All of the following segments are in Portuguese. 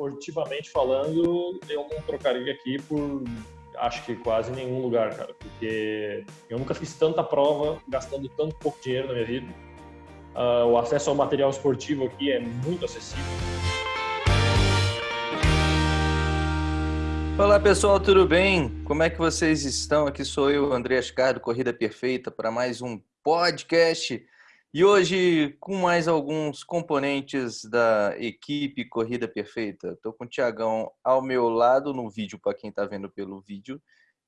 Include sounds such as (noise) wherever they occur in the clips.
esportivamente falando, eu não trocaria aqui por acho que quase nenhum lugar, cara, porque eu nunca fiz tanta prova gastando tanto pouco dinheiro na minha vida. Uh, o acesso ao material esportivo aqui é muito acessível. Olá pessoal, tudo bem? Como é que vocês estão? Aqui sou eu, André Ascar, Corrida Perfeita, para mais um podcast. E hoje, com mais alguns componentes da equipe Corrida Perfeita. Estou com o Tiagão ao meu lado no vídeo, para quem está vendo pelo vídeo.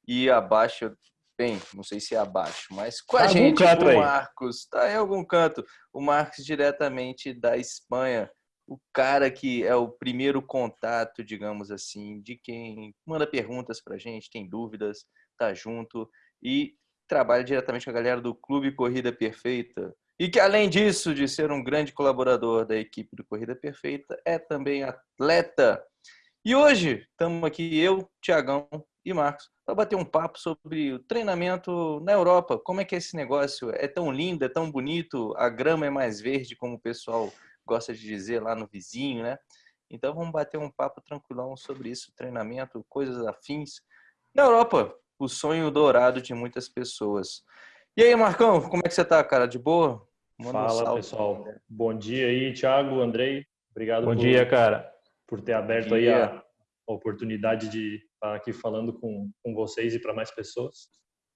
E abaixo, bem, não sei se é abaixo, mas com a gente, o Marcos. Está em algum canto. O Marcos, diretamente da Espanha. O cara que é o primeiro contato, digamos assim, de quem manda perguntas para a gente, tem dúvidas, tá junto e trabalha diretamente com a galera do Clube Corrida Perfeita e que, além disso, de ser um grande colaborador da equipe do Corrida Perfeita, é também atleta. E hoje estamos aqui, eu, Tiagão e Marcos, para bater um papo sobre o treinamento na Europa. Como é que é esse negócio? É tão lindo, é tão bonito, a grama é mais verde, como o pessoal gosta de dizer lá no vizinho, né? Então vamos bater um papo tranquilão sobre isso, treinamento, coisas afins. Na Europa, o sonho dourado de muitas pessoas. E aí, Marcão, como é que você tá, cara? De boa? Manda Fala, um pessoal. Bom dia aí, Thiago, Andrei. Obrigado Bom por, dia, cara. Por ter aberto aí a oportunidade de estar aqui falando com, com vocês e para mais pessoas.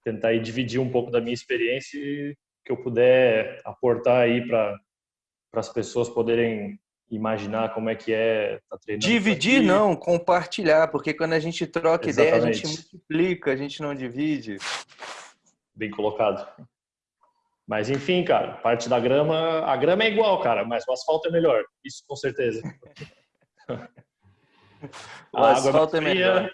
Tentar aí dividir um pouco da minha experiência e que eu puder aportar aí para as pessoas poderem imaginar como é que é tá treinando. Dividir não, compartilhar, porque quando a gente troca Exatamente. ideia, a gente multiplica, a gente não divide bem colocado. Mas enfim, cara, parte da grama, a grama é igual, cara, mas o asfalto é melhor, isso com certeza. (laughs) o asfalto é melhor.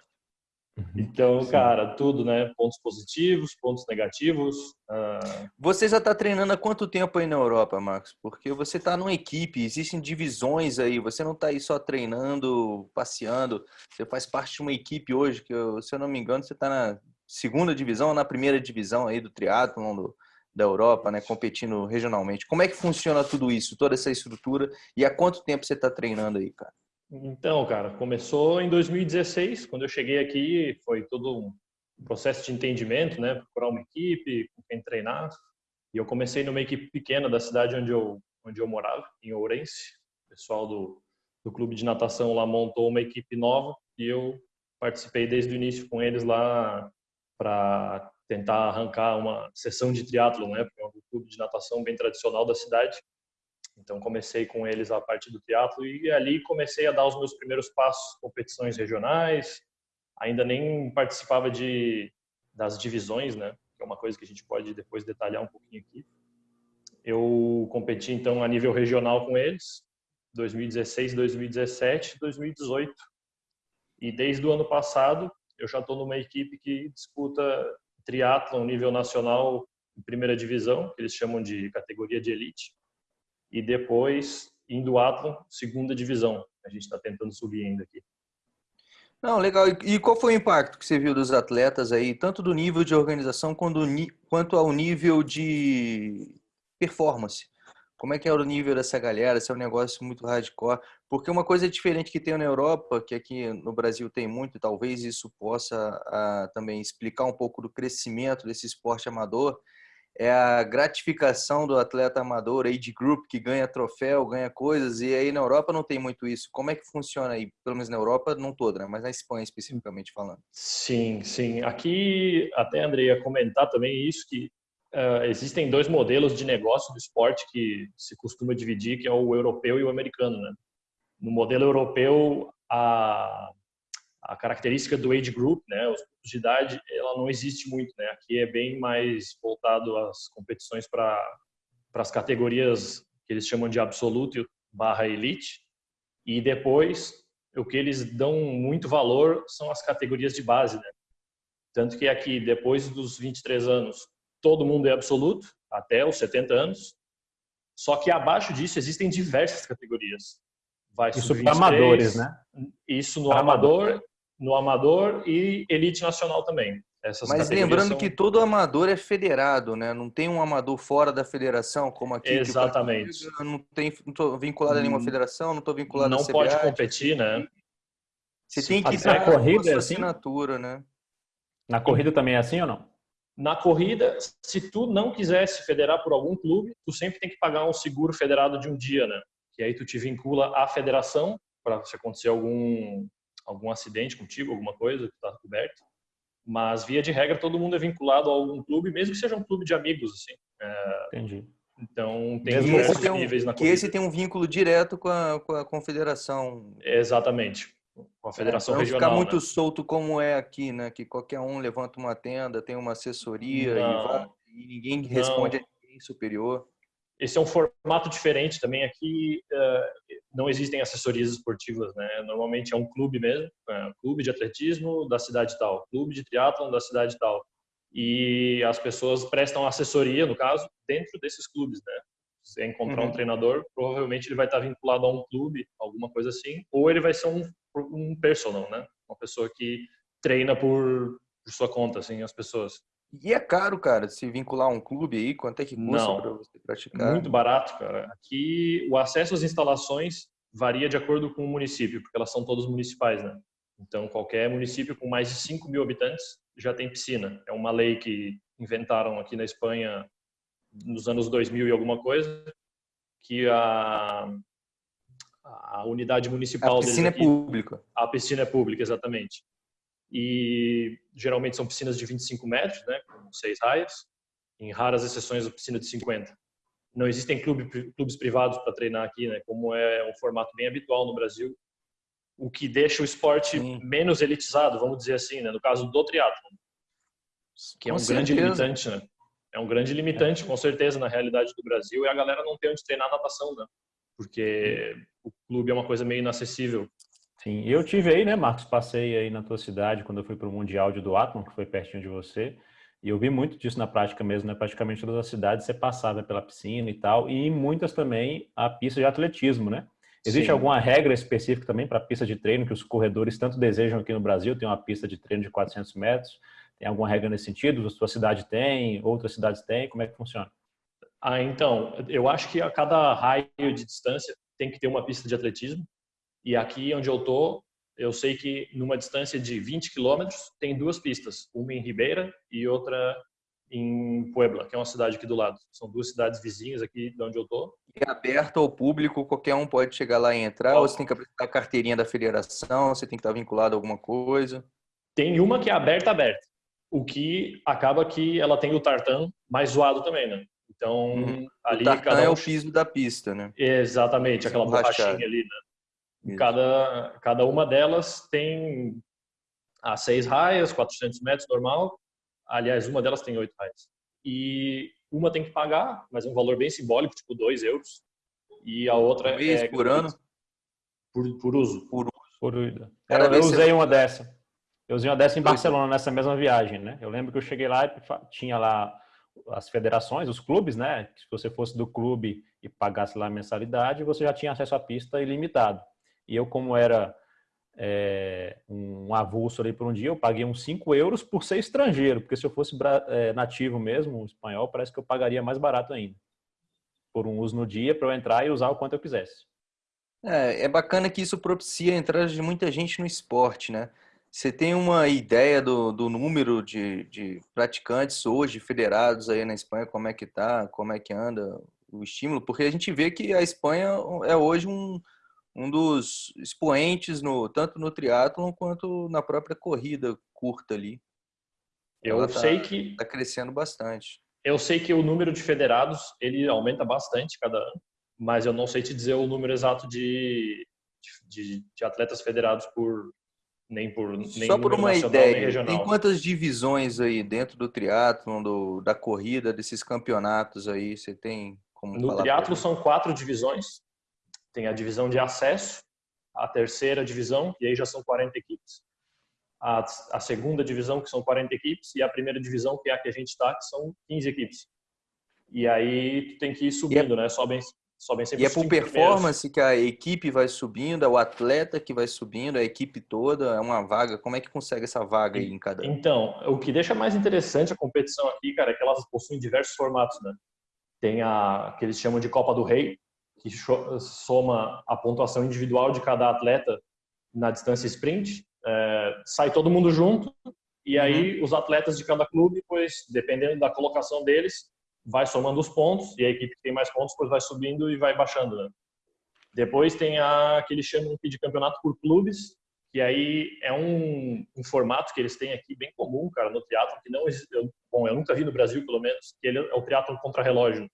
Então, cara, tudo, né? Pontos positivos, pontos negativos. Uh... Você já está treinando há quanto tempo aí na Europa, Marcos? Porque você está numa equipe, existem divisões aí. Você não está aí só treinando, passeando. Você faz parte de uma equipe hoje que, se eu não me engano, você está na segunda divisão ou na primeira divisão aí do triatlon da Europa, né, competindo regionalmente. Como é que funciona tudo isso, toda essa estrutura e há quanto tempo você está treinando aí, cara? Então, cara, começou em 2016, quando eu cheguei aqui, foi todo um processo de entendimento, né, procurar uma equipe, com quem treinar. E eu comecei numa equipe pequena da cidade onde eu onde eu morava, em Ourense. O pessoal do do clube de natação lá montou uma equipe nova e eu participei desde o início com eles lá para tentar arrancar uma sessão de triatlo, né? É um clube de natação bem tradicional da cidade. Então comecei com eles a parte do triatlo e ali comecei a dar os meus primeiros passos, competições regionais. Ainda nem participava de das divisões, né? Que é uma coisa que a gente pode depois detalhar um pouquinho aqui. Eu competi então a nível regional com eles, 2016, 2017, 2018. E desde o ano passado eu já estou numa equipe que disputa triatlon nível nacional primeira divisão, que eles chamam de categoria de elite, e depois em duatlon, segunda divisão. A gente está tentando subir ainda aqui. Não, legal. E qual foi o impacto que você viu dos atletas aí, tanto do nível de organização quanto ao nível de performance? Como é que é o nível dessa galera? Se é um negócio muito hardcore? Porque uma coisa diferente que tem na Europa, que aqui no Brasil tem muito, talvez isso possa a, também explicar um pouco do crescimento desse esporte amador, é a gratificação do atleta amador, age group, que ganha troféu, ganha coisas, e aí na Europa não tem muito isso. Como é que funciona aí? Pelo menos na Europa, não toda, né? mas na Espanha especificamente falando. Sim, sim. Aqui, até André ia comentar também isso, que Uh, existem dois modelos de negócio do esporte que se costuma dividir, que é o europeu e o americano. Né? No modelo europeu, a, a característica do age group, né, os grupos de idade, ela não existe muito. Né? Aqui é bem mais voltado às competições para as categorias que eles chamam de absoluto barra elite. E depois, o que eles dão muito valor são as categorias de base. Né? Tanto que aqui, depois dos 23 anos, todo mundo é absoluto, até os 70 anos. Só que abaixo disso existem diversas categorias. Vai isso para amadores, né? Isso no amador, amador, no amador e elite nacional também. Essas Mas lembrando são... que todo amador é federado, né? Não tem um amador fora da federação, como aqui. Exatamente. não tem, não estou vinculado a nenhuma hum, federação, não estou vinculado não a Não pode competir, né? Você tem que na corrida é assim? assinatura, né? Na corrida também é assim ou não? Na corrida, se tu não quiser se federar por algum clube, tu sempre tem que pagar um seguro federado de um dia, né? Que aí tu te vincula à federação para se acontecer algum algum acidente contigo, alguma coisa que tá coberto. Mas via de regra todo mundo é vinculado a algum clube, mesmo que seja um clube de amigos, assim. É... Entendi. Então tem mesmo diversos um, níveis na corrida. Que esse tem um vínculo direto com a, com a confederação. Exatamente a federação é, não regional. ficar muito né? solto como é aqui, né? Que qualquer um levanta uma tenda, tem uma assessoria e, vai, e, ninguém responde não. a ninguém superior. Esse é um formato diferente também. Aqui uh, não existem assessorias esportivas, né? Normalmente é um clube mesmo, é clube de atletismo da cidade tal, clube de triatlon da cidade tal. E as pessoas prestam assessoria, no caso, dentro desses clubes, né? Se encontrar uhum. um treinador, provavelmente ele vai estar vinculado a um clube, alguma coisa assim, ou ele vai ser um um personal, né? Uma pessoa que treina por, por sua conta, assim, as pessoas. E é caro, cara, se vincular a um clube aí? Quanto é que custa para você praticar? Muito barato, cara. Aqui o acesso às instalações varia de acordo com o município, porque elas são todas municipais, né? Então, qualquer município com mais de 5 mil habitantes já tem piscina. É uma lei que inventaram aqui na Espanha nos anos 2000 e alguma coisa, que a, a unidade municipal. A piscina é pública. A piscina é pública, exatamente. E geralmente são piscinas de 25 metros, né, com seis raias. Em raras exceções, a piscina de 50. Não existem clube, clubes privados para treinar aqui, né, como é um formato bem habitual no Brasil. O que deixa o esporte Sim. menos elitizado, vamos dizer assim, né, no caso do triatlo, que é um grande limitante, né? É um grande limitante, com certeza, na realidade do Brasil, e a galera não tem onde treinar natação, né? Porque o clube é uma coisa meio inacessível. Sim, eu tive aí, né, Marcos? Passei aí na tua cidade quando eu fui para o Mundial de Duathlon, que foi pertinho de você. E eu vi muito disso na prática mesmo, né? Praticamente todas as cidades você passava pela piscina e tal, e em muitas também a pista de atletismo, né? Existe Sim. alguma regra específica também para a pista de treino que os corredores tanto desejam aqui no Brasil? Tem uma pista de treino de 400 metros. Tem alguma regra nesse sentido? A sua cidade tem? Outras cidades têm? Como é que funciona? Ah, então, eu acho que a cada raio de distância tem que ter uma pista de atletismo. E aqui onde eu tô, eu sei que numa distância de 20 quilômetros tem duas pistas, uma em Ribeira e outra em Puebla, que é uma cidade aqui do lado. São duas cidades vizinhas aqui de onde eu tô. É aberto ao público, qualquer um pode chegar lá e entrar, ou você tem que apresentar a carteirinha da federação, você tem que estar vinculado a alguma coisa? Tem uma que é aberta, aberta. O que acaba que ela tem o tartan mais zoado também, né? Então, uhum. ali o cada um... é o piso da pista, né? Exatamente, aquela borrachinha ali, né? Cada, cada uma delas tem a seis raias, 400 metros normal. Aliás, uma delas tem oito raias. E uma tem que pagar, mas é um valor bem simbólico, tipo dois euros. E a outra por é... Por ano? Por, por uso. Por uso. Por uso. Eu, eu usei uma dessa. Eu usei uma dessa em Barcelona, nessa mesma viagem, né? Eu lembro que eu cheguei lá e tinha lá as federações, os clubes, né? Se você fosse do clube e pagasse lá a mensalidade, você já tinha acesso à pista ilimitado. E eu, como era é, um avulso ali por um dia, eu paguei uns 5 euros por ser estrangeiro, porque se eu fosse é, nativo mesmo, espanhol, parece que eu pagaria mais barato ainda. Por um uso no dia, para eu entrar e usar o quanto eu quisesse. É, é bacana que isso propicia a entrada de muita gente no esporte, né? Você tem uma ideia do, do número de, de praticantes hoje federados aí na Espanha? Como é que tá? Como é que anda o estímulo? Porque a gente vê que a Espanha é hoje um, um dos expoentes no, tanto no triatlon quanto na própria corrida curta ali. Eu Ela sei tá, que está crescendo bastante. Eu sei que o número de federados ele aumenta bastante cada ano, mas eu não sei te dizer o número exato de, de, de atletas federados por nem por nem Só por uma ideia, tem quantas divisões aí dentro do triatlon, do, da corrida, desses campeonatos aí? Você tem como No triatlo são quatro divisões. Tem a divisão de acesso, a terceira divisão, e aí já são 40 equipes. A, a segunda divisão, que são 40 equipes, e a primeira divisão, que é a que a gente está, que são 15 equipes. E aí tu tem que ir subindo, é... né? Sobem, sobem sempre E é por performance primeiros. que a equipe vai subindo, é o atleta que vai subindo, a equipe toda, é uma vaga. Como é que consegue essa vaga aí em cada? Então, o que deixa mais interessante a competição aqui, cara, é que elas possuem diversos formatos, né? Tem a que eles chamam de Copa do Rei, que soma a pontuação individual de cada atleta na distância sprint, é, sai todo mundo junto e aí uhum. os atletas de cada clube, pois dependendo da colocação deles, vai somando os pontos e a equipe que tem mais pontos depois vai subindo e vai baixando. Né? Depois tem a que eles chamam de campeonato por clubes, que aí é um, um, formato que eles têm aqui bem comum, cara, no teatro, que não existe, bom, eu nunca vi no Brasil, pelo menos, que ele é o teatro contra relógio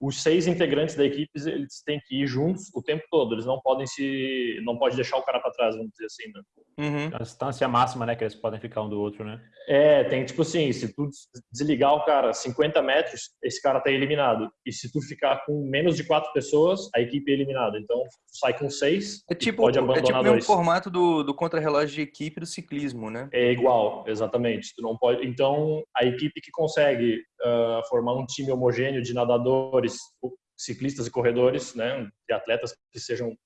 os seis integrantes da equipe eles têm que ir juntos o tempo todo. Eles não podem se, não pode deixar o cara para trás, vamos dizer assim. Né? Uhum. A distância máxima, né, que eles podem ficar um do outro, né? É, tem tipo assim, se tu desligar o cara 50 metros, esse cara tá eliminado. E se tu ficar com menos de quatro pessoas, a equipe é eliminada. Então sai com seis. É tipo, pode abandonar é tipo dois. o formato do, do contra-relógio de equipe do ciclismo, né? É igual, exatamente. Tu não pode. Então a equipe que consegue uh, formar um time homogêneo de nadadores corredores, ciclistas e corredores, né, de atletas que sejam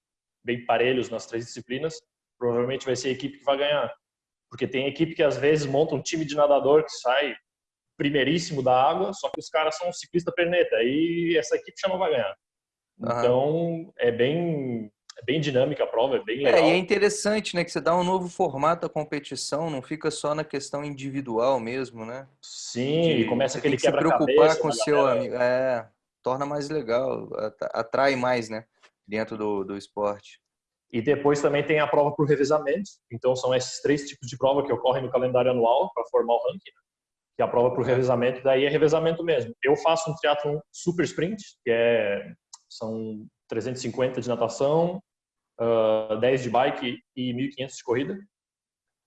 bem parelhos nas três disciplinas, provavelmente vai ser a equipe que vai ganhar. Porque tem equipe que às vezes monta um time de nadador que sai primeiríssimo da água, só que os caras são ciclista perneta, e essa equipe já não vai ganhar. Então, é bem, é bem dinâmica a prova, é bem legal. É, e é interessante, né, que você dá um novo formato à competição, não fica só na questão individual mesmo, né? Sim, de, começa aquele quebra-cabeça. se preocupar com o seu amigo. É, torna mais legal, atrai mais, né? Dentro do, do esporte. E depois também tem a prova por revezamento. Então são esses três tipos de prova que ocorrem no calendário anual para formar o ranking. Né? Que a prova por revezamento, daí é revezamento mesmo. Eu faço um triatlo super sprint, que é são 350 de natação, uh, 10 de bike e 1.500 de corrida.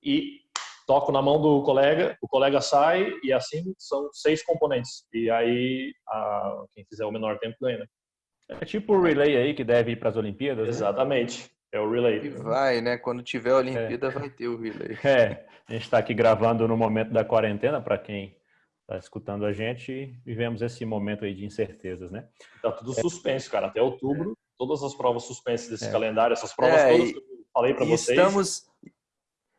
E toco na mão do colega, o colega sai e assim são seis componentes. E aí a, quem fizer o menor tempo ganha, né? É tipo o relay aí que deve ir para as Olimpíadas. Né? Exatamente. É o relay. E vai, né? Quando tiver a Olimpíada é. vai ter o relay. (laughs) É, a gente está aqui gravando no momento da quarentena para quem está escutando a gente vivemos esse momento aí de incertezas, né? Tá tudo suspenso, cara. Até outubro, todas as provas suspensas desse é. calendário, essas provas é, todas que eu falei para vocês. Estamos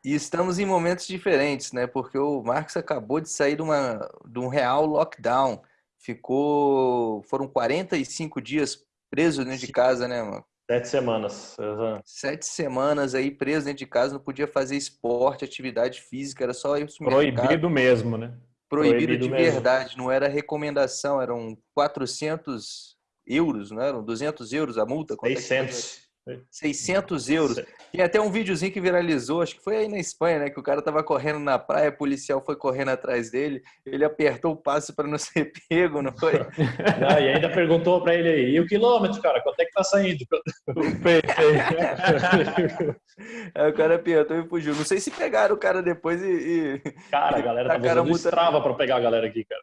e estamos em momentos diferentes, né? Porque o Marcos acabou de sair de, uma, de um real lockdown. Ficou. Foram 45 dias preso dentro de casa, né, mano? Sete semanas. Sete semanas aí preso dentro de casa, não podia fazer esporte, atividade física, era só isso. Proibido mesmo, né? Proibido, Proibido de mesmo. verdade, não era recomendação, eram 400 euros, não eram 200 euros a multa? 600. 600 euros. Tem até um videozinho que viralizou, acho que foi aí na Espanha, né? Que o cara tava correndo na praia, o policial foi correndo atrás dele, ele apertou o passo para não (laughs) ser pego, não foi? (laughs) Não, e ainda perguntou para ele aí, e o quilômetro, cara, quanto é que tá saindo? (laughs) aí o cara apertou e fugiu. Não sei se pegaram o cara depois e. Cara, a galera tá usando multa... Strava para pegar a galera aqui, cara.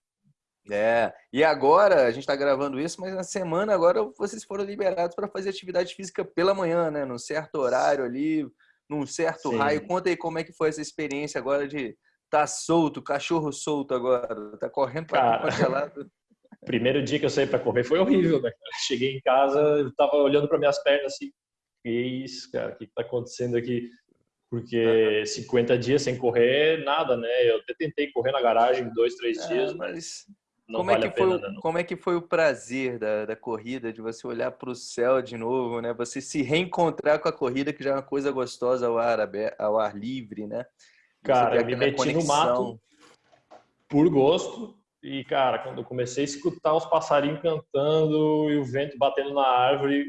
É, e agora, a gente está gravando isso, mas na semana agora vocês foram liberados para fazer atividade física pela manhã, né? Num certo horário ali, num certo Sim. raio. Conta aí como é que foi essa experiência agora de tá solto, cachorro solto agora, tá correndo para congelado. (laughs) Primeiro dia que eu saí para correr foi horrível, né? Cheguei em casa, eu tava olhando para minhas pernas assim, que isso, cara, o que está acontecendo aqui? Porque 50 dias sem correr, nada, né? Eu até tentei correr na garagem dois, três é, dias, mas não como vale é que foi, pena, Como é que foi o prazer da, da corrida, de você olhar para o céu de novo, né? Você se reencontrar com a corrida, que já é uma coisa gostosa ao ar, ao ar livre, né? Cara, me meti conexão. no mato por gosto. E, cara, quando eu comecei a escutar os passarinhos cantando e o vento batendo na árvore,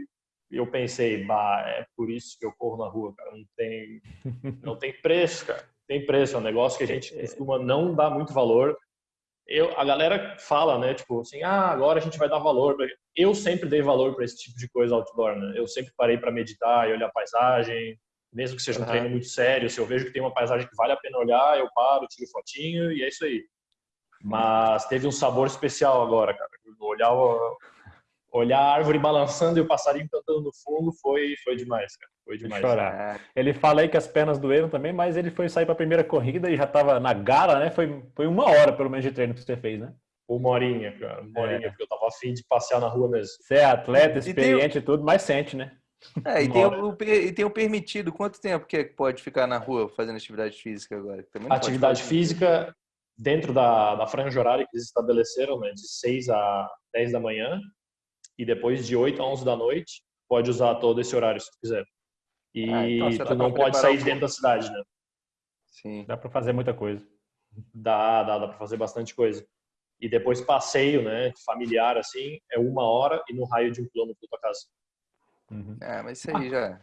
eu pensei, bah, é por isso que eu corro na rua, cara. Não tem, (laughs) não tem preço, cara. Tem preço. É um negócio que a gente costuma não dar muito valor eu, a galera fala, né, tipo assim, ah, agora a gente vai dar valor. Eu sempre dei valor para esse tipo de coisa outdoor, né? Eu sempre parei para meditar e olhar a paisagem, mesmo que seja um uhum. treino muito sério. Se eu vejo que tem uma paisagem que vale a pena olhar, eu paro, tiro fotinho e é isso aí. Mas teve um sabor especial agora, cara. Olhar olhar a árvore balançando e o passarinho cantando no fundo foi, foi demais, cara. Foi demais. Chorar. É. Ele fala aí que as pernas doeram também, mas ele foi sair para a primeira corrida e já estava na gala, né? Foi, foi uma hora, pelo menos, de treino que você fez, né? Uma horinha, cara. Uma horinha, é. porque eu tava afim de passear na rua mesmo. Você é atleta, experiente e, tem... e tudo, mas sente, né? É, e tem, o, e tem o permitido. Quanto tempo que pode ficar na rua fazendo atividade física agora? atividade física dentro da, da franja horária que eles estabeleceram, né, de 6 a 10 da manhã, e depois de 8 a 11 da noite, pode usar todo esse horário se quiser. E ah, então tu não pode sair de dentro da cidade, né? Sim. Dá para fazer muita coisa. Dá, dá, dá para fazer bastante coisa. E depois passeio, né, familiar assim, é uma hora e no raio de um quilômetro da tua casa. Uhum. É, mas isso aí já.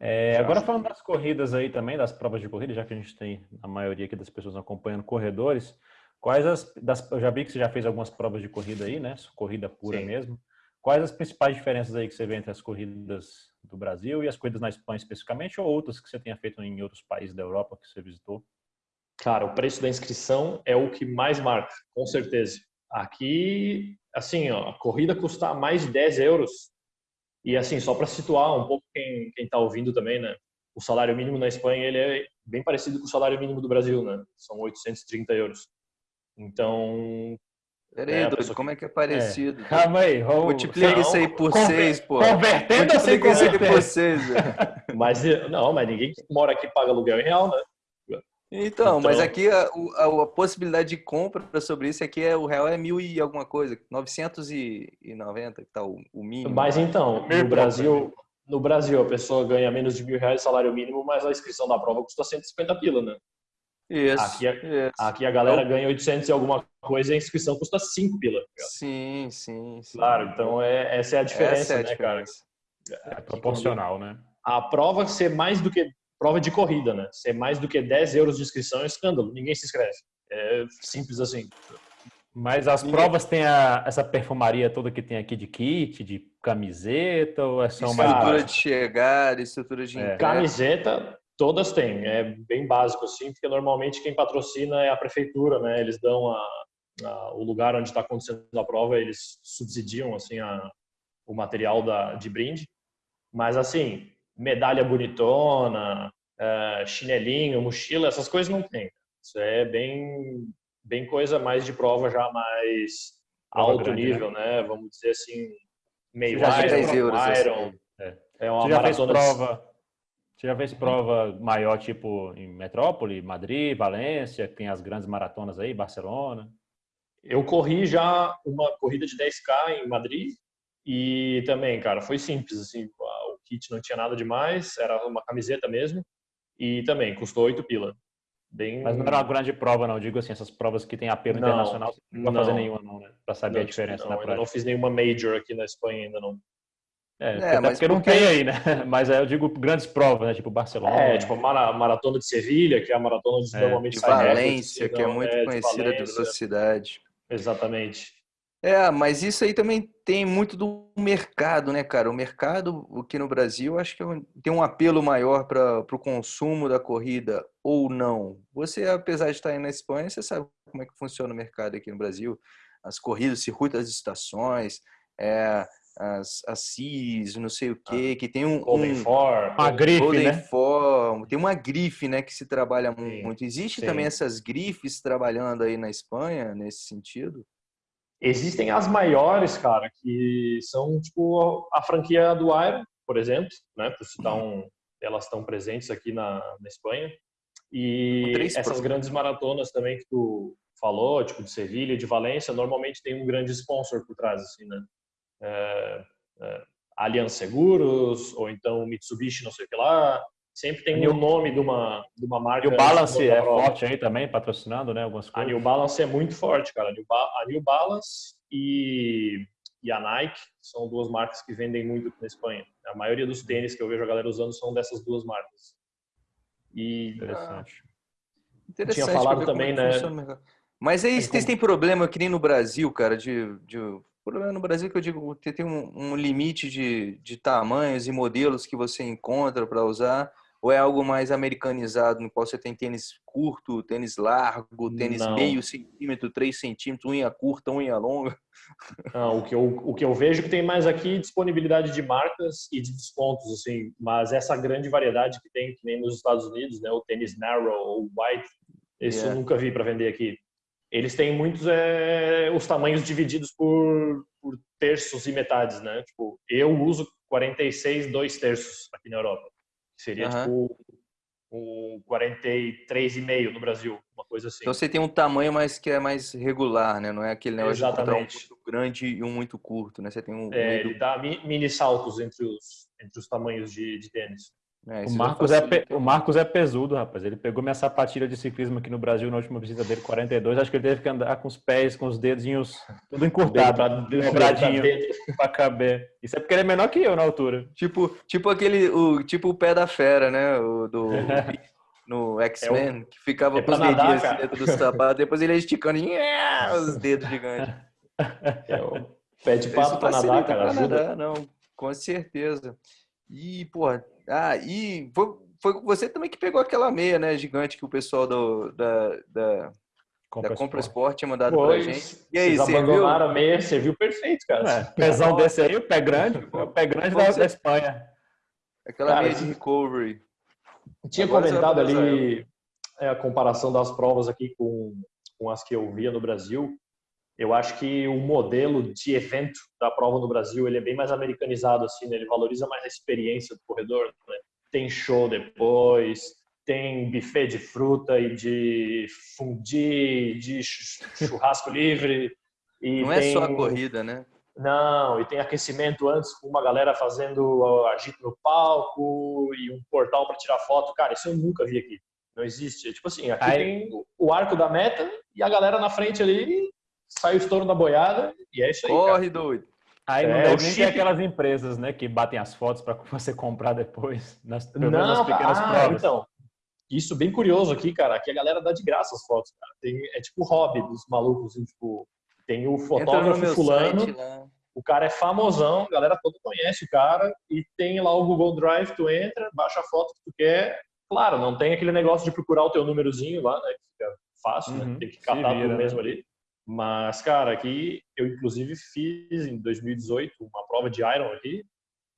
É, agora falando das corridas aí também, das provas de corrida, já que a gente tem a maioria aqui das pessoas acompanhando corredores, quais as das, eu já vi que você já fez algumas provas de corrida aí, né? Corrida pura Sim. mesmo. Quais as principais diferenças aí que você vê entre as corridas do Brasil e as corridas na Espanha especificamente, ou outras que você tenha feito em outros países da Europa que você visitou? Cara, o preço da inscrição é o que mais marca, com certeza. Aqui, assim, ó, a corrida custa mais de 10 euros. E assim, só para situar um pouco quem está ouvindo também, né? O salário mínimo na Espanha ele é bem parecido com o salário mínimo do Brasil, né? São 830 euros. Então, Peraí, é, doido, como é que é parecido? É. Calma aí. Vamos... Multiplica isso aí por Conver... seis, pô. Convertendo a isso aí por seis. (laughs) mas, não, mas ninguém que mora aqui paga aluguel em real, né? Então, então, mas aqui a, a, a, possibilidade de compra sobre isso aqui é o real é mil e alguma coisa, 990 que tá o, o mínimo. Mas então, no Brasil, no Brasil a pessoa ganha menos de mil reais de salário mínimo, mas a inscrição da prova custa 150 pila, né? Isso. Aqui, isso. aqui a galera então, ganha 800 e alguma coisa e a inscrição custa 5 pila. Tá sim, sim, sim. Claro, então é, essa é a diferença, é a né, diferença. cara? É proporcional, né? A prova ser mais do que prova de corrida, né? Ser mais do que 10 euros de inscrição é escândalo. Ninguém se inscreve. É simples assim. Mas as Ninguém... provas têm a, essa perfumaria toda que tem aqui de kit, de camiseta, ou é só uma... Estrutura de chegada, estrutura de... É. Camiseta, todas têm. É bem básico, assim, porque normalmente quem patrocina é a prefeitura, né? Eles dão a, a, o lugar onde está acontecendo a prova, eles subsidiam, assim, a, o material da, de brinde. Mas, assim, medalha bonitona, uh, chinelinho, mochila, essas coisas não tem. Isso é bem, bem coisa mais de prova já mais prova alto grande, nível, né? né? Vamos dizer assim, meio já Iron, euros, Iron. Assim. É. é uma Você fez prova, você já fez prova maior, tipo em Metrópole, Madrid, Valência, que tem as grandes maratonas aí, Barcelona? Eu corri já uma corrida de 10K em Madrid e também, cara, foi simples, assim, kit não tinha nada demais, era uma camiseta mesmo. E também custou 8 pila. Bem... Mas não era uma grande prova, não. Digo assim, essas provas que tem apelo não, internacional, você não vai fazer nenhuma, não, né? Para saber não, a diferença não, na prática. não fiz nenhuma major aqui na Espanha ainda, não. É, é mas porque não tem aí, né? (laughs) Mas eu digo grandes provas, né? Tipo Barcelona. É, tipo maratona de Sevilha, que é a maratona de é, normalmente de Valência, que é muito é, conhecida de velocidade. Exatamente. É, mas isso aí também tem muito do mercado, né, cara? O mercado aqui no Brasil, acho que é tem um apelo maior para o consumo da corrida ou não. Você, apesar de estar aí na Espanha, você sabe como é que funciona o mercado aqui no Brasil. As corridas, circuito das estações, é, as, as CIS, não sei o quê, ah, que tem um... Golden um, For. Uma grife, Golden né? For, tem uma grife, né, que se trabalha sim, muito. Existe sim. também essas grifes trabalhando aí na Espanha, nesse sentido? Existem as maiores, cara, que são tipo a franquia do Iron, por exemplo, né? Por citar uhum. um, elas estão presentes aqui na, na Espanha. E essas grandes maratonas também que tu falou, tipo de Sevilha, de Valência, normalmente tem um grande sponsor por trás, assim, né? É, é, Allianz Seguros, ou então Mitsubishi, não sei o que lá, Sempre tem o um nome de uma, de uma marca. E o Balance é forte aí também, patrocinando, né? Algumas coisas. A New Balance é muito forte, cara. A New Balance e, e a Nike são duas marcas que vendem muito na Espanha. A maioria dos tênis que eu vejo a galera usando são dessas duas marcas. E interessante. interessante tinha falado também, né? Mas aí vocês têm problema que nem no Brasil, cara, de, de problema no Brasil que eu digo, tem um, um limite de, de tamanhos e modelos que você encontra para usar ou é algo mais americanizado, no qual você tem tênis curto, tênis largo, tênis Não. meio centímetro, três centímetros, unha curta, unha longa? Não, o que, eu, o que eu vejo que tem mais aqui é disponibilidade de marcas e de descontos, assim, mas essa grande variedade que tem, que nem nos Estados Unidos, né, o tênis narrow ou white, isso yeah. eu nunca vi para vender aqui. Eles têm muitos é, os tamanhos divididos por, por terços e metades, né? Tipo, eu uso 46 dois terços aqui na Europa. Seria uhum. tipo um 43,5 no Brasil, uma coisa assim. Então você tem um tamanho mais que é mais regular, né? Não é aquele negócio Exatamente. de um muito grande e um muito curto, né? Você tem um. É, ele dá mini saltos entre os, entre os tamanhos de, de tênis. É, o, Marcos é o Marcos é pesudo, rapaz. Ele pegou minha sapatilha de ciclismo aqui no Brasil na última visita dele, 42. Acho que ele teve que andar com os pés, com os dedinhos tudo encurtado, dobradinho para caber. Isso é porque ele é menor que eu na altura. Tipo, tipo aquele, o, tipo o pé da fera, né? O do (laughs) no X-Men, é que ficava é com os dedinhos assim dentro do sapato, depois ele ia esticando e os dedos gigantes. (laughs) É o pé de pato para nadar, cara. Ajuda. Nadar, não, com certeza. E, porra, ah, e foi, foi você também que pegou aquela meia, né, gigante que o pessoal do, da, da, Compra da Compra Sport tinha mandado pois, pra gente. E aí, vocês abandonaram a meia, serviu perfeito, cara. É, (laughs) pezão desse aí, o pé grande, o pé grande da, da Espanha. Aquela cara, meia de recovery. Tinha Agora comentado ali é, a comparação das provas aqui com, com as que eu via no Brasil. Eu acho que o modelo de evento da prova no Brasil ele é bem mais americanizado assim, né? ele valoriza mais a experiência do corredor. Né? Tem show depois, tem buffet de fruta e de fundi, de churrasco livre. E Não tem... é só a corrida, né? Não, e tem aquecimento antes com uma galera fazendo agito no palco e um portal para tirar foto. Cara, isso eu nunca vi aqui. Não existe. Tipo assim, aqui Aí... tem o arco da meta e a galera na frente ali sai o estouro da boiada e é isso aí. Corre, cara. doido. Aí não é, deve nem aquelas empresas, né, que batem as fotos para (laughs) você comprar depois, nas, não, nas pequenas ah, provas. Então, isso bem curioso aqui, cara, que a galera dá de graça as fotos, cara. Tem, é tipo hobby dos malucos, assim, tipo, tem o fotógrafo fulano, o cara é famosão, a galera toda conhece o cara, e tem lá o Google Drive, tu entra, baixa a foto que tu quer. Claro, não tem aquele negócio de procurar o teu númerozinho lá, né? Que fica fácil, né? uhum, né? Tem que catar tudo né? mesmo ali. Mas, cara, aqui eu inclusive fiz em 2018 uma prova de Iron ali,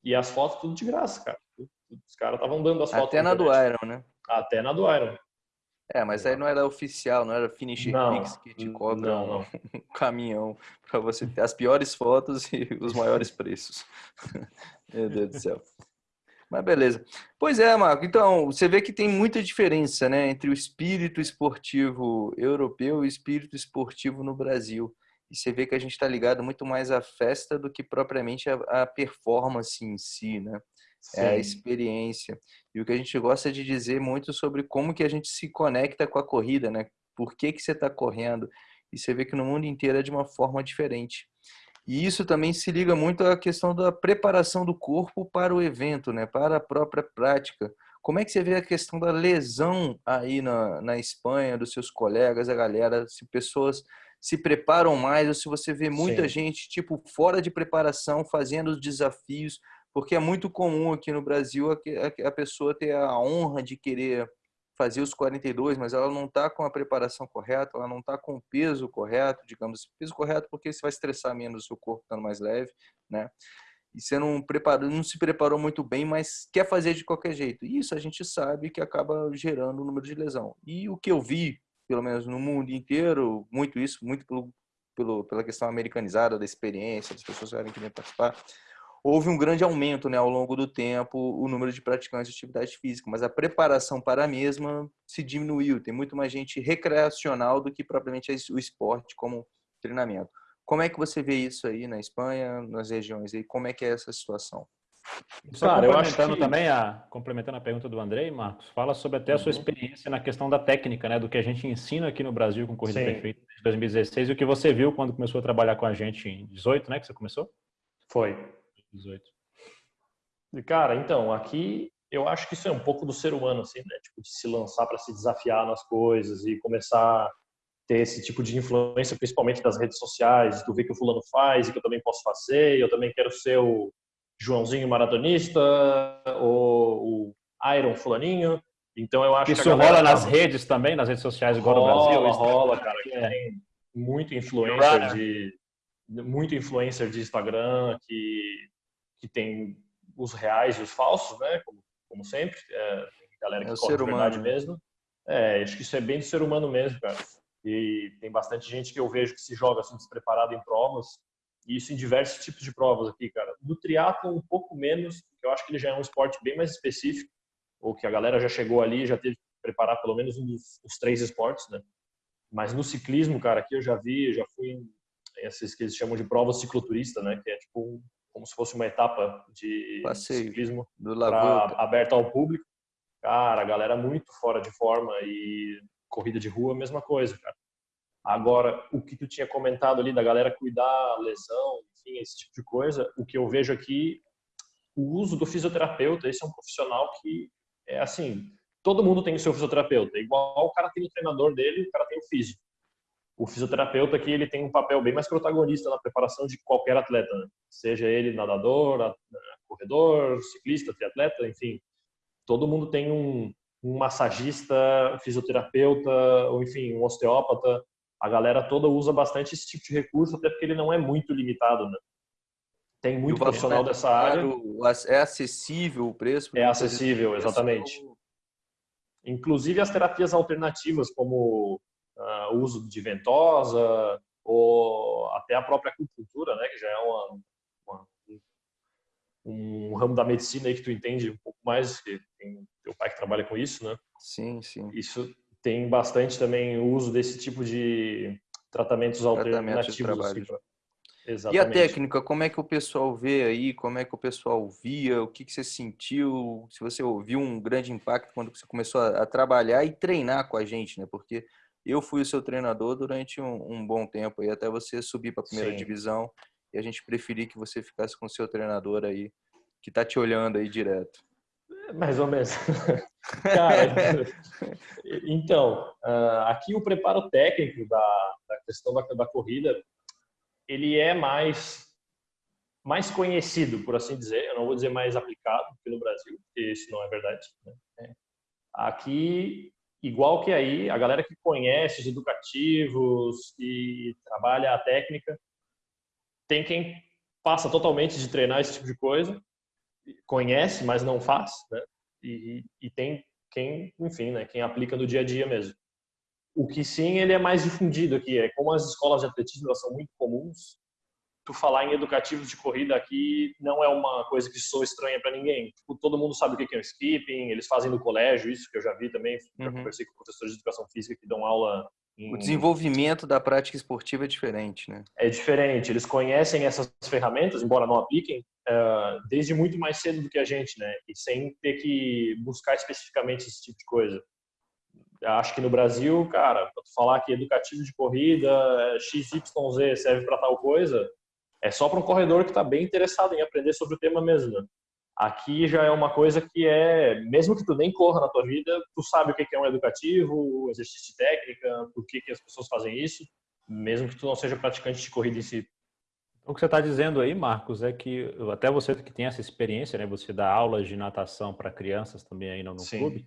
e as fotos tudo de graça, cara. Os caras estavam dando as fotos. Até na, do Iron, né? Até na do Iron. É, mas aí não era oficial, não era Finish não, Pix que te cobra não, não. um (laughs) caminhão para você ter as piores fotos e os maiores preços. (laughs) Meu Deus do céu. Mas beleza. Pois é, Marco. Então, você vê que tem muita diferença né, entre o espírito esportivo europeu e o espírito esportivo no Brasil. E você vê que a gente está ligado muito mais à festa do que propriamente à performance em si, né? Sim. é a experiência. E o que a gente gosta de dizer muito sobre como que a gente se conecta com a corrida, né? Por que, que você está correndo? E você vê que no mundo inteiro é de uma forma diferente. E isso também se liga muito à questão da preparação do corpo para o evento, né? para a própria prática. Como é que você vê a questão da lesão aí na, na Espanha, dos seus colegas, a galera, se pessoas se preparam mais ou se você vê muita Sim. gente, tipo, fora de preparação, fazendo os desafios, porque é muito comum aqui no Brasil a, pessoa ter a honra de querer fazer os 42, mas ela não está com a preparação correta, ela não está com o peso correto, digamos, peso correto porque você vai estressar menos o seu corpo estando mais leve, né? E você não, preparou, não se preparou muito bem, mas quer fazer de qualquer jeito. E isso a gente sabe que acaba gerando o número de lesão. E o que eu vi, pelo menos no mundo inteiro, muito isso, muito pelo, pelo, pela questão americanizada da experiência, das pessoas que querem participar, houve um grande aumento né, ao longo do tempo o número de praticantes de atividade física, mas a preparação para a mesma se diminuiu. Tem muito mais gente recreacional do que propriamente o esporte como treinamento. Como é que você vê isso aí na Espanha, nas regiões aí? Como é que é essa situação? Só Cara, complementando que... também a complementando a pergunta do Andrei, Marcos, fala sobre até a sua uhum. experiência na questão da técnica, né, do que a gente ensina aqui no Brasil com corrida Sim. perfeita desde 2016 e o que você viu quando começou a trabalhar com a gente em 18, né, que você começou? Foi. 18. Cara, então, aqui eu acho que isso é um pouco do ser humano, assim, né? Tipo, de se lançar para se desafiar nas coisas e começar a ter esse tipo de influência, principalmente das redes sociais, do ver que o fulano faz e que eu também posso fazer, eu também quero ser o Joãozinho maratonista ou o Iron fulaninho. Então eu acho isso que isso rola nas redes também, nas redes sociais igual rola, no Brasil. Rola, cara. É. Tem muito influencer de muito influencer de Instagram que que tem os reais e os falsos, né? Como, como sempre, é, galera que é corre de verdade né? mesmo. É, acho que isso é bem do ser humano mesmo, cara. E tem bastante gente que eu vejo que se joga assim despreparado em provas, e isso em diversos tipos de provas aqui, cara. No triatlo um pouco menos, porque eu acho que ele já é um esporte bem mais específico, ou que a galera já chegou ali já teve que preparar pelo menos um dos, três esportes, né? Mas no ciclismo, cara, aqui eu já vi, eu já fui em tem esses que eles chamam de prova cicloturista, né? Que é tipo como se fosse uma etapa de Passeio ciclismo pra, aberta ao público. Cara, a galera muito fora de forma e corrida de rua, mesma coisa, cara. Agora, o que tu tinha comentado ali da galera cuidar, lesão, enfim, esse tipo de coisa, o que eu vejo aqui, o uso do fisioterapeuta, esse é um profissional que é assim, todo mundo tem o seu fisioterapeuta, igual o cara tem o treinador dele, o cara tem o físico. O fisioterapeuta aqui, ele tem um papel bem mais protagonista na preparação de qualquer atleta, né? seja ele nadador, corredor, ciclista, triatleta, enfim. Todo mundo tem um, um massagista, fisioterapeuta, ou enfim, um osteópata, a galera toda usa bastante esse tipo de recurso, até porque ele não é muito limitado, né? Tem muito profissional dessa área. É acessível o preço? É acessível, exatamente. Inclusive as terapias alternativas, como uh, uso de ventosa, ou até a própria acupuntura, né? Que já é uma, uma um ramo da medicina aí que tu entende um pouco mais, que tem teu pai que trabalha com isso, né? Sim, sim. Isso tem bastante também o uso desse tipo de tratamentos alternativos. Tratamentos Exatamente. E a técnica, como é que o pessoal vê aí? Como é que o pessoal via? O que, que você sentiu? Se você ouviu um grande impacto quando você começou a, a trabalhar e treinar com a gente, né? Porque eu fui o seu treinador durante um, um bom tempo aí, até você subir para a primeira Sim. divisão e a gente preferir que você ficasse com o seu treinador aí, que tá te olhando aí direto. Mais ou menos. (laughs) Cara, (laughs) então, ah, aqui o preparo técnico da, da questão da, da, corrida, ele é mais mais conhecido, por assim dizer. Eu não vou dizer mais aplicado no Brasil, porque isso não é verdade. Né? É. Aqui, igual que aí, a galera que conhece os educativos e trabalha a técnica, tem quem passa totalmente de treinar esse tipo de coisa conhece, mas não faz, né? E, e, tem quem, enfim, né, quem aplica no dia a dia mesmo. O que sim, ele é mais difundido aqui, é como as escolas de atletismo são muito comuns, tu falar em educativos de corrida aqui não é uma coisa que sou estranha para ninguém. Tipo, todo mundo sabe o que é o skipping, eles fazem no colégio, isso que eu já vi também, já uhum. conversei com professores de educação física que dão aula o desenvolvimento da prática esportiva é diferente, né? É diferente. Eles conhecem essas ferramentas, embora não apliquem, uh, desde muito mais cedo do que a gente, né? E sem ter que buscar especificamente esse tipo de coisa. Acho que no Brasil, cara, para tu falar que educativo de corrida, XYZ serve para tal coisa, é só para um corredor que está bem interessado em aprender sobre o tema mesmo. Né? Aqui já é uma coisa que é, mesmo que tu nem corra na tua vida, tu sabe o que é um educativo, exercício de técnica, por que, que as pessoas fazem isso, mesmo que tu não seja praticante de corrida em si. O que você está dizendo aí, Marcos, é que até você que tem essa experiência, né, você dá aulas de natação para crianças também aí no, no clube,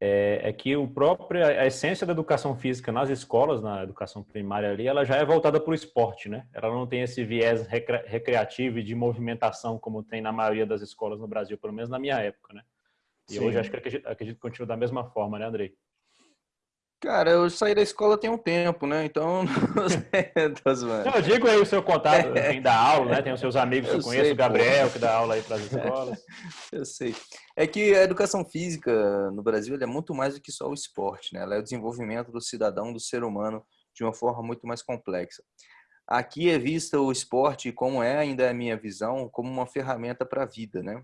é, é, que o próprio, a essência da educação física nas escolas, na educação primária ali, ela já é voltada para o esporte, né? Ela não tem esse viés recreativo e de movimentação como tem na maioria das escolas no Brasil, pelo menos na minha época, né? E Sim. hoje acho que acredito, acredito que continua da mesma forma, né, Andrei? Cara, eu saí da escola tem um tempo, né? Então, (laughs) não eu digo aí o seu contato, (laughs) quem dá aula, né? Tem os seus amigos que eu, eu conheço, sei, o Gabriel, pô. que dá aula aí para as (laughs) escolas. Eu sei. É que a educação física no Brasil é muito mais do que só o esporte, né? Ela é o desenvolvimento do cidadão, do ser humano, de uma forma muito mais complexa. Aqui é vista o esporte, como é ainda a minha visão, como uma ferramenta para a vida, né?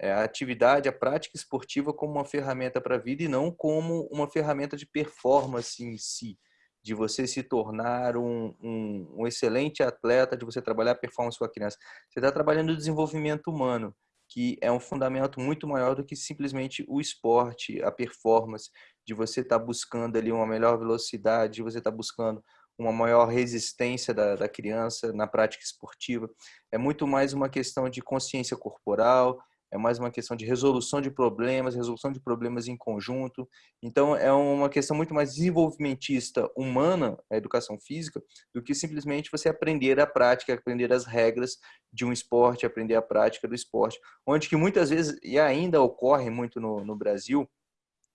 É, a atividade, a prática esportiva como uma ferramenta para a vida e não como uma ferramenta de performance em si, de você se tornar um, um, um excelente atleta, de você trabalhar performance com a criança. Você está trabalhando o desenvolvimento humano, que é um fundamento muito maior do que simplesmente o esporte, a performance, de você estar tá buscando ali uma melhor velocidade, de você estar tá buscando uma maior resistência da, da criança na prática esportiva. É muito mais uma questão de consciência corporal, é mais uma questão de resolução de problemas, resolução de problemas em conjunto. Então, é uma questão muito mais desenvolvimentista, humana, a educação física, do que simplesmente você aprender a prática, aprender as regras de um esporte, aprender a prática do esporte. Onde que muitas vezes, e ainda ocorre muito no, no Brasil,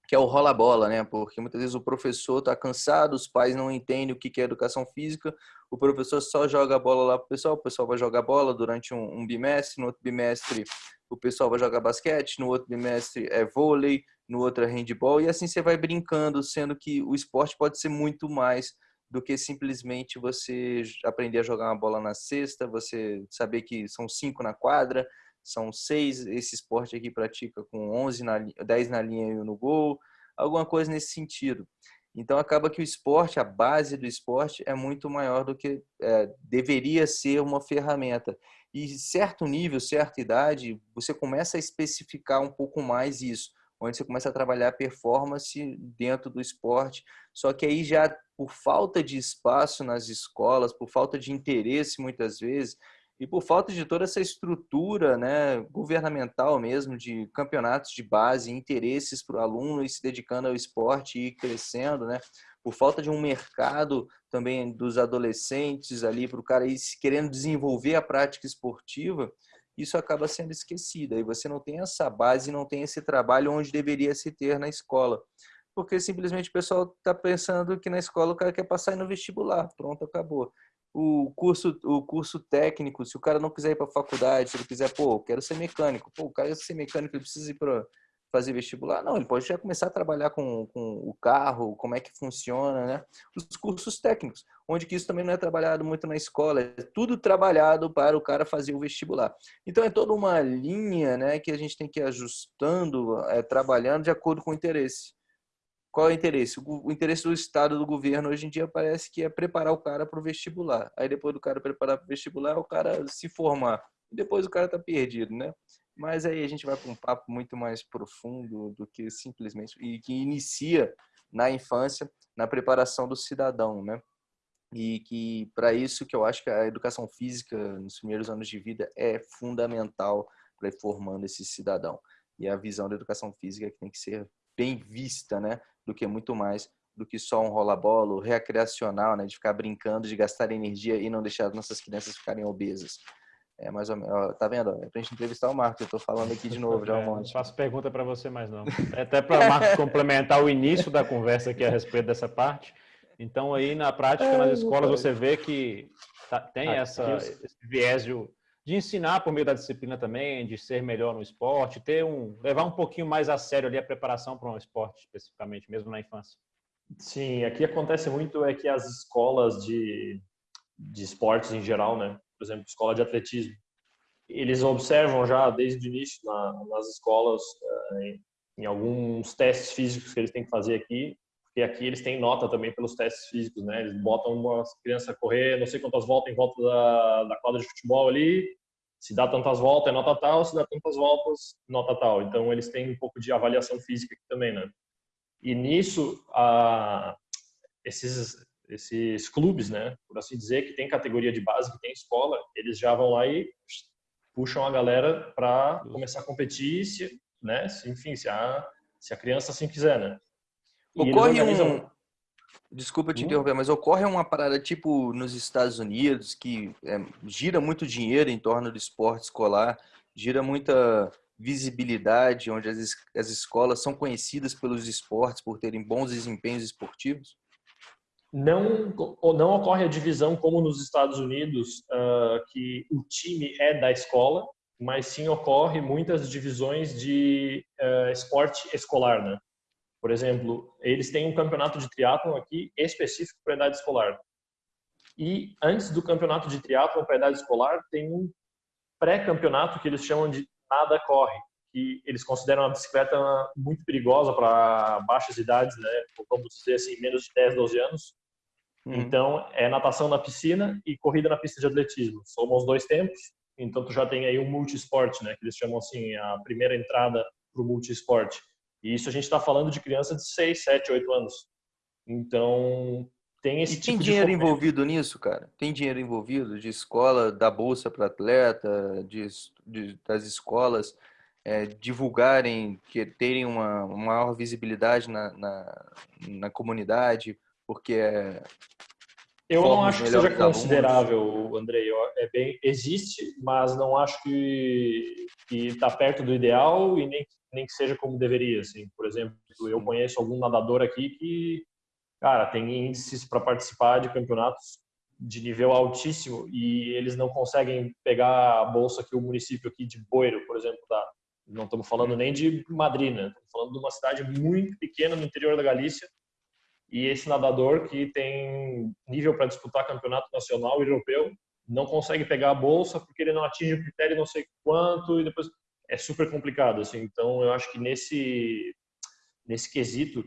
que é o rola-bola, né? Porque muitas vezes o professor está cansado, os pais não entendem o que é educação física, o professor só joga a bola lá para o pessoal, o pessoal vai jogar bola durante um, um bimestre, no outro bimestre o pessoal vai jogar basquete, no outro bimestre é vôlei, no outro é handball, e assim você vai brincando, sendo que o esporte pode ser muito mais do que simplesmente você aprender a jogar uma bola na cesta, você saber que são cinco na quadra, são seis, esse esporte aqui pratica com 11 na, 10 na linha e no gol, alguma coisa nesse sentido. Então acaba que o esporte, a base do esporte é muito maior do que é, deveria ser uma ferramenta. E certo nível, certa idade, você começa a especificar um pouco mais isso, onde você começa a trabalhar performance dentro do esporte. Só que aí já por falta de espaço nas escolas, por falta de interesse muitas vezes, e por falta de toda essa estrutura né, governamental mesmo, de campeonatos de base, interesses para o aluno e se dedicando ao esporte e crescendo, né? por falta de um mercado também dos adolescentes ali, para o cara ir querendo desenvolver a prática esportiva, isso acaba sendo esquecido. Aí você não tem essa base, não tem esse trabalho onde deveria se ter na escola. Porque simplesmente o pessoal está pensando que na escola o cara quer passar no vestibular, pronto, acabou o curso, o curso técnico, se o cara não quiser ir para a faculdade, se ele quiser, pô, quero ser mecânico, pô, o cara quer ser mecânico, ele precisa ir para fazer vestibular, não, ele pode já começar a trabalhar com, com o carro, como é que funciona, né? Os cursos técnicos, onde que isso também não é trabalhado muito na escola, é tudo trabalhado para o cara fazer o vestibular. Então é toda uma linha, né, que a gente tem que ir ajustando, é, trabalhando de acordo com o interesse. Qual é o interesse? O interesse do Estado, do governo, hoje em dia parece que é preparar o cara para o vestibular. Aí depois do cara preparar para o vestibular, o cara se formar. E depois o cara tá perdido, né? Mas aí a gente vai para um papo muito mais profundo do que simplesmente e que inicia na infância, na preparação do cidadão, né? E que para isso que eu acho que a educação física nos primeiros anos de vida é fundamental para ir formando esse cidadão. E a visão da educação física que tem que ser bem vista, né? Do que muito mais do que só um rola-bola recreacional, né? De ficar brincando, de gastar energia e não deixar nossas crianças ficarem obesas. É mais ou menos, tá vendo? É pra gente entrevistar o Marcos, eu tô falando aqui de novo já um é, monte. Não faço pergunta para você mais não. É até para o Marcos complementar o início da conversa aqui a respeito dessa parte. Então aí na prática, nas escolas, você vê que tá, tem essa, esse viés de de ensinar por meio da disciplina também, de ser melhor no esporte, ter um levar um pouquinho mais a sério ali a preparação para um esporte especificamente, mesmo na infância. Sim, aqui acontece muito é que as escolas de, de esportes em geral, né, por exemplo, escola de atletismo, eles observam já desde o início na, nas escolas eh, em, em alguns testes físicos que eles têm que fazer aqui, porque aqui eles têm nota também pelos testes físicos, né? Eles botam uma criança a correr não sei quantas voltas em volta da, da quadra de futebol ali, se dá tantas voltas é nota tal, se dá tantas voltas, nota tal. Então eles têm um pouco de avaliação física aqui também, né? E nisso, a, esses, esses clubes, né, por assim dizer, que tem categoria de base, que tem escola, eles já vão lá e puxam a galera para começar a competir, se, né, se, enfim, se a, se a criança assim quiser, né? Ocorre um... Desculpa te hum? interromper, mas ocorre uma parada tipo nos Estados Unidos que é, gira muito dinheiro em torno do esporte escolar, gira muita visibilidade, onde as, as escolas são conhecidas pelos esportes por terem bons desempenhos esportivos? Não, não ocorre a divisão como nos Estados Unidos, uh, que o time é da escola, mas sim ocorre muitas divisões de uh, esporte escolar, né? Por exemplo, eles têm um campeonato de triatlon aqui específico para idade escolar. E antes do campeonato de triatlon para idade escolar, tem um pré-campeonato que eles chamam de nada corre, que eles consideram a bicicleta muito perigosa para baixas idades, né? Vamos dizer assim, menos de 10, 12 anos. Uhum. Então, é natação na piscina e corrida na pista de atletismo. Somam os dois tempos. Então, tu já tem aí um multisport, né? Que eles chamam assim, a primeira entrada para o multisport. E isso a gente está falando de criança de 6, 7, 8 anos. Então, tem esse e tipo tem dinheiro envolvido nisso, cara? Tem dinheiro envolvido de escola, da bolsa para atleta, de, de, das escolas é, divulgarem, que terem uma, uma maior visibilidade na, na, na comunidade, porque é, eu não acho que seja considerável, Andrei. É bem, existe, mas não acho que está perto do ideal e nem, nem que seja como deveria. Assim. Por exemplo, eu conheço algum nadador aqui que, cara, tem índices para participar de campeonatos de nível altíssimo e eles não conseguem pegar a bolsa que o município aqui de Boiro, por exemplo, dá. Não estamos falando nem de Madrid, né? Estamos falando de uma cidade muito pequena no interior da Galícia e esse nadador que tem nível para disputar campeonato nacional e europeu não consegue pegar a bolsa porque ele não atinge o critério não sei quanto e depois é super complicado assim. Então eu acho que nesse nesse quesito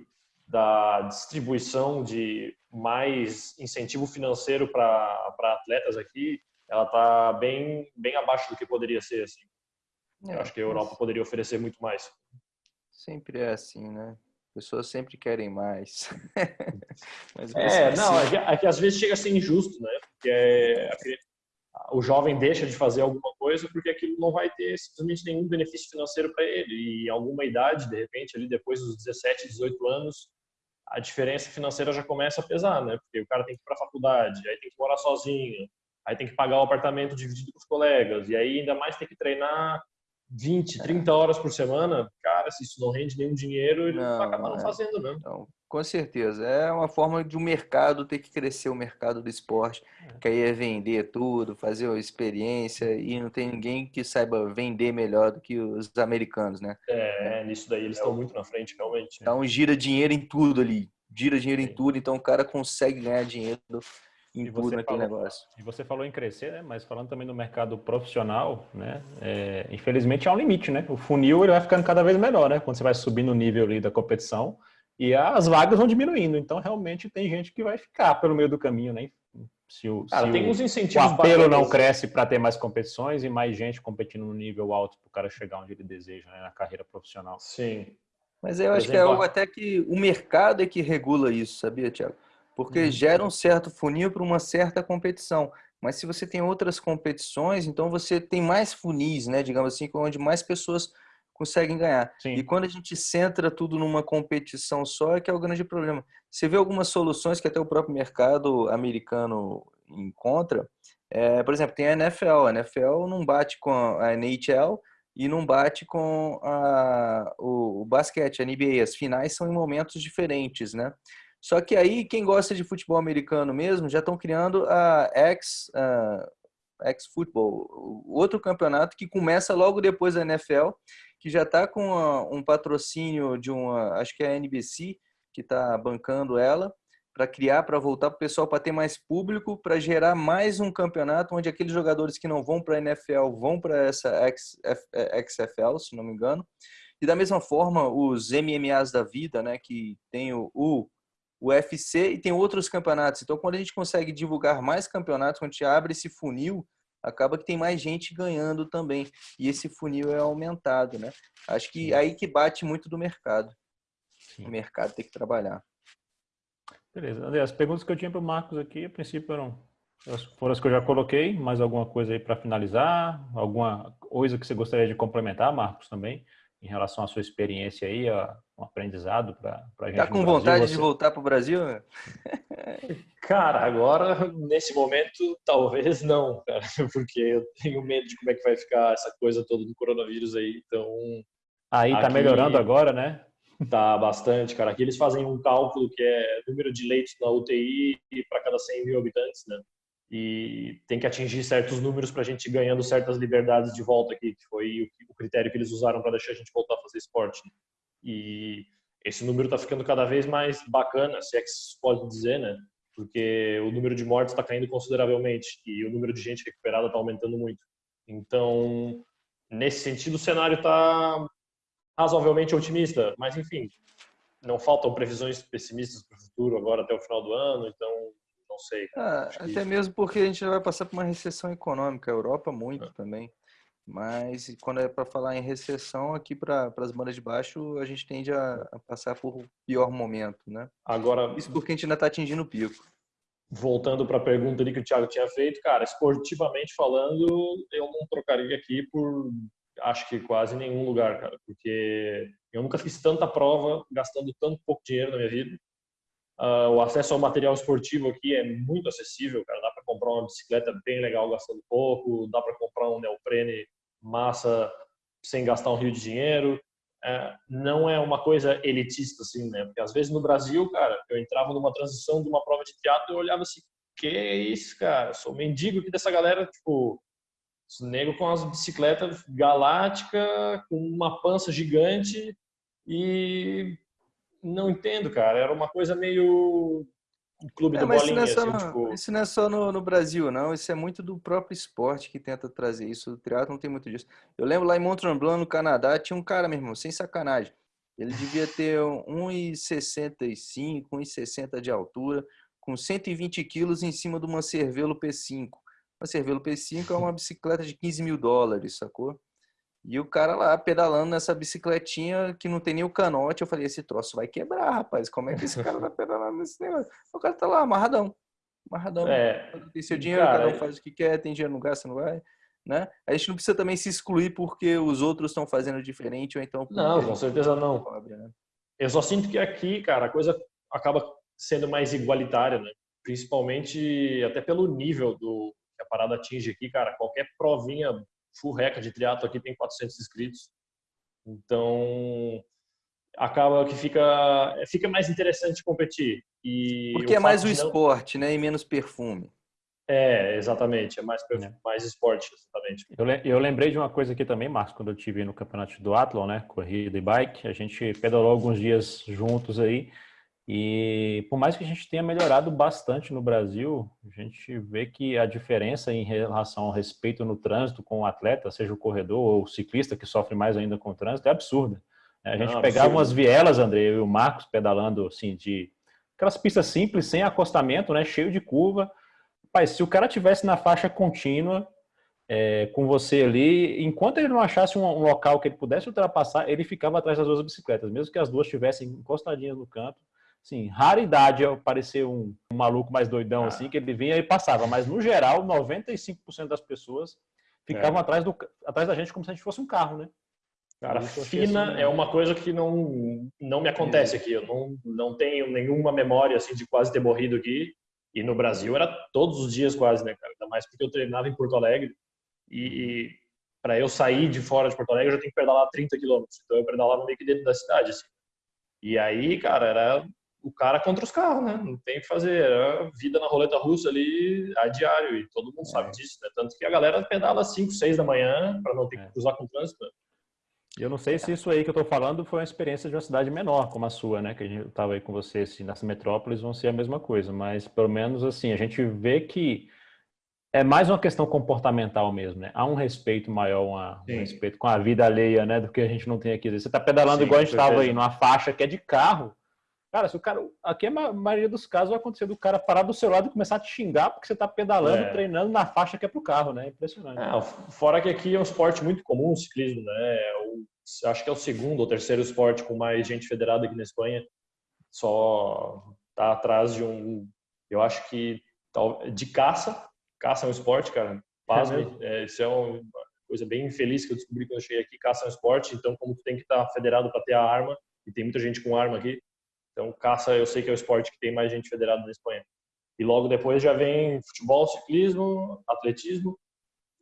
da distribuição de mais incentivo financeiro para atletas aqui, ela está bem bem abaixo do que poderia ser assim. É, eu acho que a Europa mas... poderia oferecer muito mais. Sempre é assim, né? Pessoas sempre querem mais. (laughs) é, não, é que, é que, às vezes chega a ser injusto, né? Porque é, o jovem deixa de fazer alguma coisa porque aquilo não vai ter simplesmente nenhum benefício financeiro para ele. E alguma idade, de repente, ali depois dos 17, 18 anos, a diferença financeira já começa a pesar, né? Porque o cara tem que ir para a faculdade, aí tem que morar sozinho, aí tem que pagar o apartamento dividido com os colegas, e aí ainda mais tem que treinar 20, 30 horas por semana, cara, se isso não rende nenhum dinheiro, ele não, vai acabar não é. fazendo, né? Então, com certeza. É uma forma de o um mercado ter que crescer, o mercado do esporte, é. que aí é vender tudo, fazer a experiência, e não tem ninguém que saiba vender melhor do que os americanos, né? É, nisso daí eles estão muito na frente, realmente. Então gira dinheiro em tudo ali, gira dinheiro em tudo, então o cara consegue ganhar dinheiro em tudo naquele negócio. E você falou em crescer, né? mas falando também do mercado profissional, né? É, infelizmente há um limite, né? O funil ele vai ficando cada vez melhor, né? Quando você vai subindo o nível ali da competição e as vagas vão diminuindo. Então realmente tem gente que vai ficar pelo meio do caminho, né? Se o, cara, se tem o, uns incentivos o apelo não cresce para ter mais competições e mais gente competindo no nível alto para o cara chegar onde ele deseja né? na carreira profissional. Sim. Mas eu Por acho exemplo, que é algo até que o mercado é que regula isso, sabia, Tiago? porque uhum. gera um certo funil para uma certa competição. Mas se você tem outras competições, então você tem mais funis, né? Digamos assim, onde mais pessoas conseguem ganhar. Sim. E quando a gente centra tudo numa competição só, é que é o grande problema. Você vê algumas soluções que até o próprio mercado americano encontra. É, por exemplo, tem a NFL. A NFL não bate com a NHL e não bate com a, o, o basquete, a NBA. As finais são em momentos diferentes, né? Só que aí, quem gosta de futebol americano mesmo, já estão criando a X, uh, X Football, outro campeonato que começa logo depois da NFL, que já está com uma, um patrocínio de uma, acho que é a NBC, que está bancando ela, para criar, para voltar para o pessoal, para ter mais público, para gerar mais um campeonato onde aqueles jogadores que não vão para a NFL vão para essa XFL, se não me engano. E da mesma forma, os MMAs da vida, né, que tem o, o o UFC e tem outros campeonatos. Então, quando a gente consegue divulgar mais campeonatos, quando a gente abre esse funil, acaba que tem mais gente ganhando também. E esse funil é aumentado, né? Acho que Sim. aí que bate muito do mercado. Sim. O mercado tem que trabalhar. Beleza. André, as perguntas que eu tinha para o Marcos aqui, a princípio eram foram as que eu já coloquei. Mais alguma coisa aí para finalizar? Alguma coisa que você gostaria de complementar, Marcos, também? Em relação à sua experiência aí, um aprendizado para a gente. Tá com vontade você... de voltar para o Brasil? Cara, agora, nesse momento, talvez não, cara, (laughs) porque eu tenho medo de como é que vai ficar essa coisa toda do coronavírus aí, então... Aí tá melhorando agora, né? Tá bastante, cara. Aqui eles fazem um cálculo que é número de leitos na UTI para cada 100 mil habitantes, né? E tem que atingir certos números para a gente ir ganhando certas liberdades de volta aqui, que foi o critério que eles usaram para deixar a gente voltar a fazer esporte. E esse número está ficando cada vez mais bacana, se é que se pode dizer, né? Porque o número de mortes está caindo consideravelmente e o número de gente recuperada está aumentando muito. Então, nesse sentido, o cenário está razoavelmente otimista, mas enfim, não faltam previsões pessimistas para o futuro agora até o final do ano, então não sei. Ah, até mesmo porque a gente vai passar por uma recessão econômica, a Europa muito é. também. Mas quando é para falar em recessão, aqui para as bandas de baixo, a gente tende a, a, passar por o pior momento, né? Agora, Isso porque a gente ainda está atingindo o pico. Voltando para a pergunta ali que o Thiago tinha feito, cara, esportivamente falando, eu não trocaria aqui por acho que quase nenhum lugar, cara, porque eu nunca fiz tanta prova gastando tanto pouco dinheiro na minha vida. Uh, o acesso ao material esportivo aqui é muito acessível, cara. Dá para comprar uma bicicleta bem legal gastando pouco, dá para comprar um neoprene massa sem gastar um rio de dinheiro. É, não é uma coisa elitista, assim, né? Porque às vezes no Brasil, cara, eu entrava numa transição de uma prova de teatro e eu olhava assim, que isso, cara? sou mendigo aqui dessa galera, tipo, nego com as bicicletas galáctica, com uma pança gigante e não entendo, cara. Era uma coisa meio o clube é, do bolinha, isso não, é assim, tipo... isso não é só no, no, Brasil, não. Isso é muito do próprio esporte que tenta trazer isso. O triatlo não tem muito disso. Eu lembro lá em Mont Tremblant, no Canadá, tinha um cara, meu irmão, sem sacanagem. Ele devia ter 1,65, 1,60 de altura, com 120 quilos em cima de uma Cervelo P5. Uma Cervelo P5 é uma bicicleta de 15 mil dólares, sacou? E o cara lá pedalando nessa bicicletinha que não tem nem o canote. Eu falei, esse troço vai quebrar, rapaz. Como é que esse cara (laughs) vai pedalar nesse negócio? O cara tá lá, amarradão. Amarradão. É, tem seu dinheiro, cara, cada um faz o que quer, tem dinheiro, não gasta, não vai. Né? A gente não precisa também se excluir porque os outros estão fazendo diferente ou então... Não, com certeza não. Pobre, né? Eu só sinto que aqui, cara, a coisa acaba sendo mais igualitária, né? Principalmente até pelo nível do que a parada atinge aqui, cara. Qualquer provinha full record de triatlo aqui tem 400 inscritos. Então, acaba que fica fica mais interessante competir. E Porque é mais o não... esporte, né, e menos perfume. É, exatamente, é mais é. mais esporte, exatamente. Eu, eu lembrei de uma coisa aqui também, Marcos, quando eu tive no campeonato do Athlon, né, corrida e bike, a gente pedalou alguns dias juntos aí. E por mais que a gente tenha melhorado bastante no Brasil, a gente vê que a diferença em relação ao respeito no trânsito com o atleta, seja o corredor ou o ciclista que sofre mais ainda com o trânsito, é absurda. A gente Não, pegava absurdo. umas vielas, André, eu e o Marcos pedalando assim de aquelas pistas simples, sem acostamento, né, cheio de curva. Pai, se o cara tivesse na faixa contínua é, com você ali, enquanto ele não achasse um, um, local que ele pudesse ultrapassar, ele ficava atrás das duas bicicletas, mesmo que as duas estivessem encostadinhas no canto Sim, raridade é aparecer um, um maluco mais doidão ah. assim, que ele vinha e passava, mas no geral, 95% das pessoas ficavam é. atrás, do, atrás da gente como se a gente fosse um carro, né? Cara, fina assim, é uma coisa que não, não me acontece aqui. Eu não, não tenho nenhuma memória assim de quase ter morrido aqui. E no Brasil era todos os dias quase, né, cara? Ainda mais porque eu treinava em Porto Alegre. E, e para eu sair de fora de Porto Alegre, eu já tenho que pedalar 30 quilômetros. Então eu pedalava meio que dentro da cidade, assim. E aí, cara, era o cara contra os carros, né? Não tem o que fazer. É vida na roleta russa ali a diário e todo mundo sabe é. disso, né? Tanto que a galera pedala 5, 6 da manhã para não ter que é. cruzar com o trânsito. Né? Eu não sei se isso aí que eu estou falando foi uma experiência de uma cidade menor como a sua, né? Que a gente estava aí com você, assim, nessa metrópolis vão ser a mesma coisa, mas pelo menos assim, a gente vê que é mais uma questão comportamental mesmo, né? Há um respeito maior, uma, um respeito com a vida alheia, né? Do que a gente não tem aqui. Você está pedalando Sim, igual a gente estava aí, numa faixa que é de carro, Cara, se o cara. Aqui a maioria dos casos vai acontecer do cara parar do seu lado e começar a te xingar porque você está pedalando, é. treinando na faixa que é pro carro, né? Impressionante. É, fora que aqui é um esporte muito comum o ciclismo, né? O, acho que é o segundo ou terceiro esporte com mais gente federada aqui na Espanha. Só tá atrás de um. Eu acho que de caça. Caça é um esporte, cara. Pasme. É, isso é uma coisa bem infeliz que eu descobri quando eu cheguei aqui. Caça é um esporte, então, como tu tem que estar tá federado para ter a arma, e tem muita gente com arma aqui, então, caça eu sei que é o esporte que tem mais gente federada na Espanha. E logo depois já vem futebol, ciclismo, atletismo.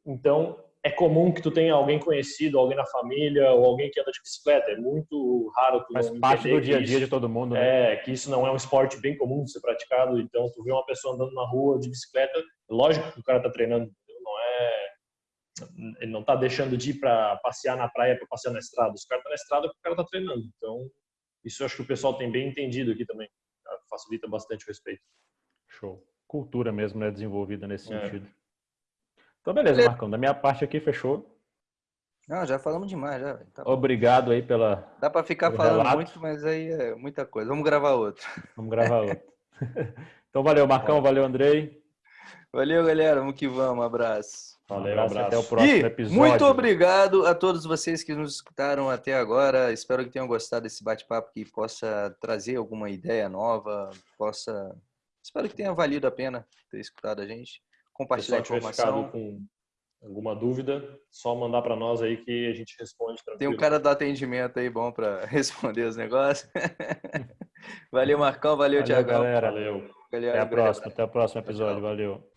Então, é comum que tu tenha alguém conhecido, alguém na família ou alguém que anda de bicicleta. É muito raro tu Faz parte do dia a dia isso, de todo mundo. Né? É, que isso não é um esporte bem comum de ser praticado. Então, tu vê uma pessoa andando na rua de bicicleta, lógico que o cara tá treinando, não é ele não tá deixando de ir para passear na praia para passear na estrada. Os caras tá na estrada porque o cara tá treinando. Então, isso eu acho que o pessoal tem bem entendido aqui também. Tá? Facilita bastante o respeito. Show. Cultura mesmo, né? Desenvolvida nesse é. sentido. Então, beleza, beleza, Marcão. Da minha parte aqui, fechou. Não, já falamos demais. Já. Tá Obrigado aí pela. Dá para ficar falando relato. muito, mas aí é muita coisa. Vamos gravar outro. Vamos gravar outro. (laughs) então, valeu, Marcão. Valeu, Andrei. Valeu, galera. Vamos que vamos. Um abraço. Valeu, um abraço, até o próximo e episódio. Muito obrigado a todos vocês que nos escutaram até agora. Espero que tenham gostado desse bate-papo que possa trazer alguma ideia nova, possa. Espero que tenha valido a pena ter escutado a gente. Compartilhar a informação. com alguma dúvida, só mandar para nós aí que a gente responde tranquilo. Tem um cara do atendimento aí bom para (laughs) responder os negócios. (laughs) valeu, Marcão. Valeu, valeu Tiagão. Galera. Valeu. Até a próxima. Até o próximo episódio. Valeu.